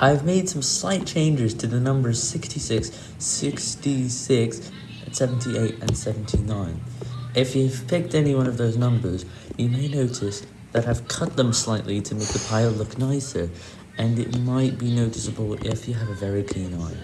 I've made some slight changes to the numbers 66, 66, 78, and 79. If you've picked any one of those numbers, you may notice that I've cut them slightly to make the pile look nicer, and it might be noticeable if you have a very keen eye.